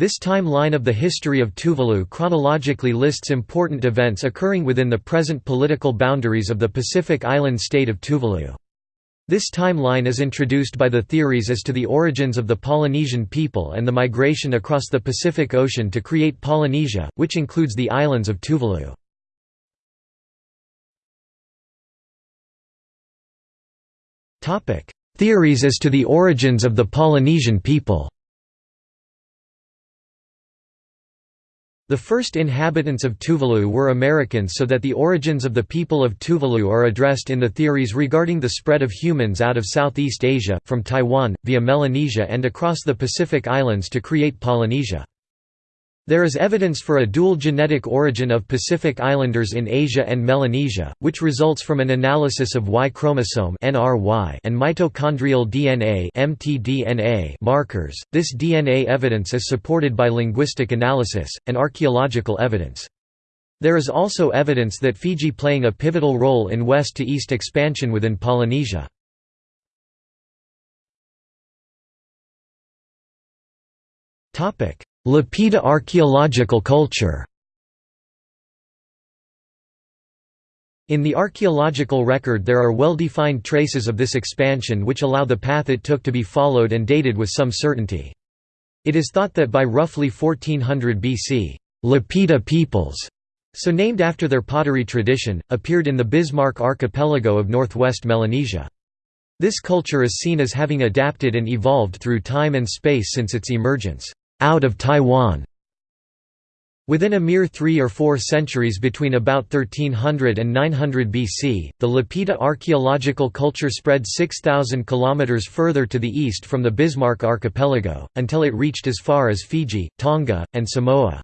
This timeline of the history of Tuvalu chronologically lists important events occurring within the present political boundaries of the Pacific island state of Tuvalu. This timeline is introduced by the theories as to the origins of the Polynesian people and the migration across the Pacific Ocean to create Polynesia, which includes the islands of Tuvalu. Theories as to the origins of the Polynesian people The first inhabitants of Tuvalu were Americans so that the origins of the people of Tuvalu are addressed in the theories regarding the spread of humans out of Southeast Asia, from Taiwan, via Melanesia and across the Pacific Islands to create Polynesia. There is evidence for a dual genetic origin of Pacific Islanders in Asia and Melanesia, which results from an analysis of Y chromosome and mitochondrial DNA markers. This DNA evidence is supported by linguistic analysis, and archaeological evidence. There is also evidence that Fiji playing a pivotal role in west-to-east expansion within Polynesia. Topic: Lapita archaeological culture In the archaeological record there are well-defined traces of this expansion which allow the path it took to be followed and dated with some certainty. It is thought that by roughly 1400 BC, Lapita peoples, so named after their pottery tradition, appeared in the Bismarck archipelago of northwest Melanesia. This culture is seen as having adapted and evolved through time and space since its emergence out of Taiwan. Within a mere three or four centuries between about 1300 and 900 BC, the Lapita archaeological culture spread 6,000 km further to the east from the Bismarck archipelago, until it reached as far as Fiji, Tonga, and Samoa.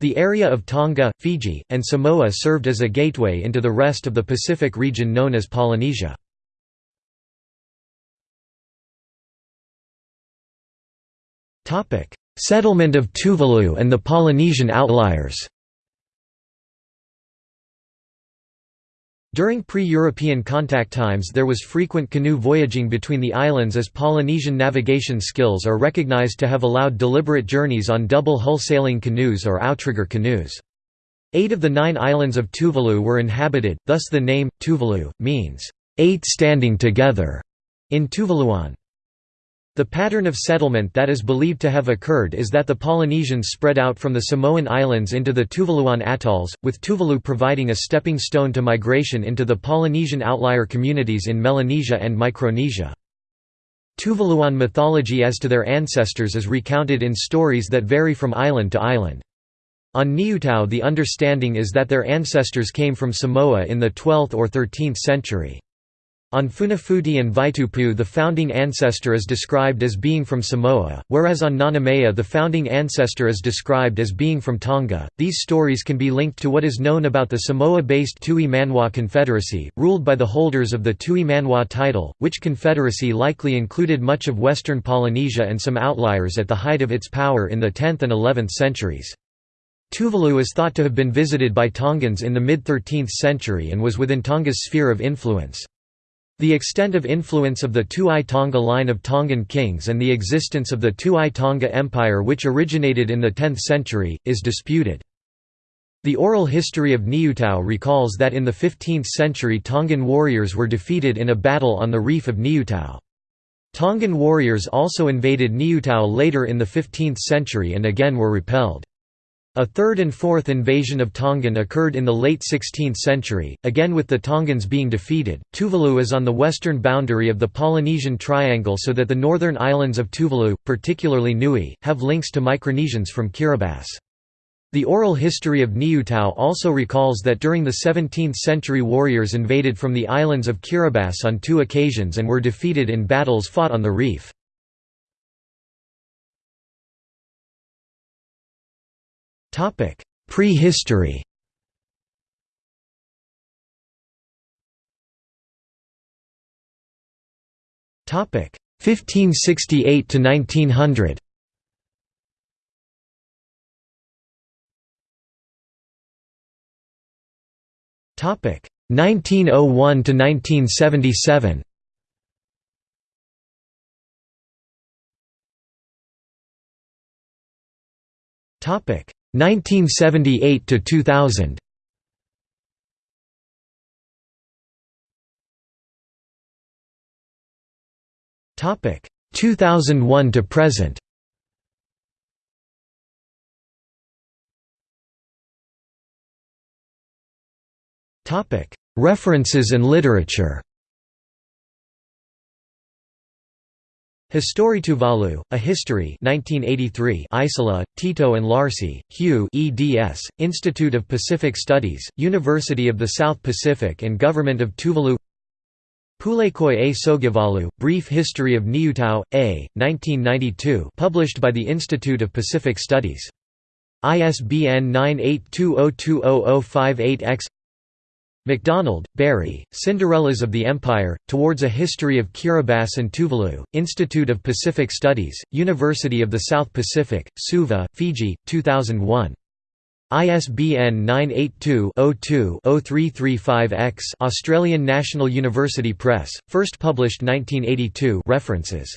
The area of Tonga, Fiji, and Samoa served as a gateway into the rest of the Pacific region known as Polynesia. Settlement of Tuvalu and the Polynesian outliers During pre-European contact times there was frequent canoe voyaging between the islands as Polynesian navigation skills are recognized to have allowed deliberate journeys on double-hull sailing canoes or outrigger canoes. Eight of the nine islands of Tuvalu were inhabited, thus the name, Tuvalu, means, eight standing together, in Tuvaluan. The pattern of settlement that is believed to have occurred is that the Polynesians spread out from the Samoan Islands into the Tuvaluan atolls, with Tuvalu providing a stepping stone to migration into the Polynesian outlier communities in Melanesia and Micronesia. Tuvaluan mythology as to their ancestors is recounted in stories that vary from island to island. On Niutao the understanding is that their ancestors came from Samoa in the 12th or 13th century. On Funafuti and Vaitupu the founding ancestor is described as being from Samoa, whereas on Nanumea the founding ancestor is described as being from Tonga. These stories can be linked to what is known about the Samoa-based Tui Manu'a Confederacy, ruled by the holders of the Tui Manu'a title, which confederacy likely included much of western Polynesia and some outliers at the height of its power in the 10th and 11th centuries. Tuvalu is thought to have been visited by Tongans in the mid-13th century and was within Tonga's sphere of influence. The extent of influence of the Tu'i Tonga line of Tongan kings and the existence of the Tu'i Tonga Empire which originated in the 10th century, is disputed. The oral history of Niutao recalls that in the 15th century Tongan warriors were defeated in a battle on the reef of Niutao. Tongan warriors also invaded Niutao later in the 15th century and again were repelled. A third and fourth invasion of Tongan occurred in the late 16th century, again with the Tongans being defeated. Tuvalu is on the western boundary of the Polynesian Triangle so that the northern islands of Tuvalu, particularly Nui, have links to Micronesians from Kiribati. The oral history of Niutao also recalls that during the 17th century warriors invaded from the islands of Kiribati on two occasions and were defeated in battles fought on the reef. Prehistory Topic 1568 to 1900. Topic 1901 to 1977. 1978 to 2000 Topic 2001 to present. Topic References and literature Histori Tuvalu, A History 1983 Isola, Tito and Laracy, Hugh eds, Institute of Pacific Studies, University of the South Pacific and Government of Tuvalu Pulekai a Sogivalu, Brief History of Niutao, A, 1992 published by the Institute of Pacific Studies. ISBN 982020058-X MacDonald, Barrie, Cinderellas of the Empire, Towards a History of Kiribati and Tuvalu, Institute of Pacific Studies, University of the South Pacific, Suva, Fiji, 2001. ISBN 982-02-0335-X Australian National University Press, first published 1982 references